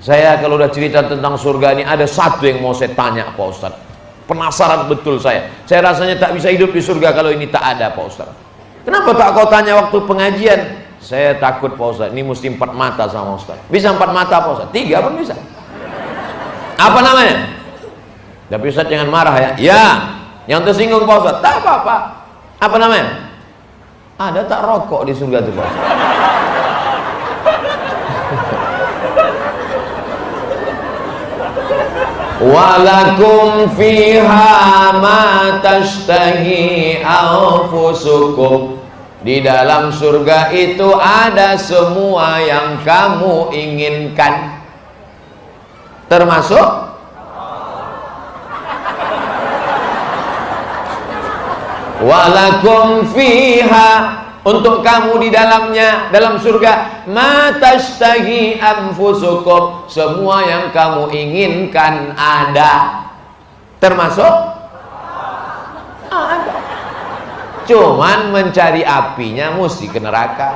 Saya kalau udah cerita tentang surga ini ada satu yang mau saya tanya Pak Ustaz. Penasaran betul saya. Saya rasanya tak bisa hidup di surga kalau ini tak ada Pak Ustaz. Kenapa tak kau tanya waktu pengajian? Saya takut Pak Ustaz. Ini mesti empat mata sama Ustaz. Bisa empat mata Pak Ustaz? Tiga pun bisa. Apa namanya? Tapi Ustaz jangan marah ya. Ya. Yang tersinggung Pak Ustaz. Tak apa-apa. Apa namanya? Ada tak rokok di surga itu Pak Ustaz? Walakum fiha ma tashtahi anfusukum. Di dalam surga itu ada semua yang kamu inginkan. Termasuk? Walakum fiha untuk kamu di dalamnya dalam surga matastahi anfusukum semua yang kamu inginkan ada. Termasuk? Ada. Cuman mencari apinya mesti ke neraka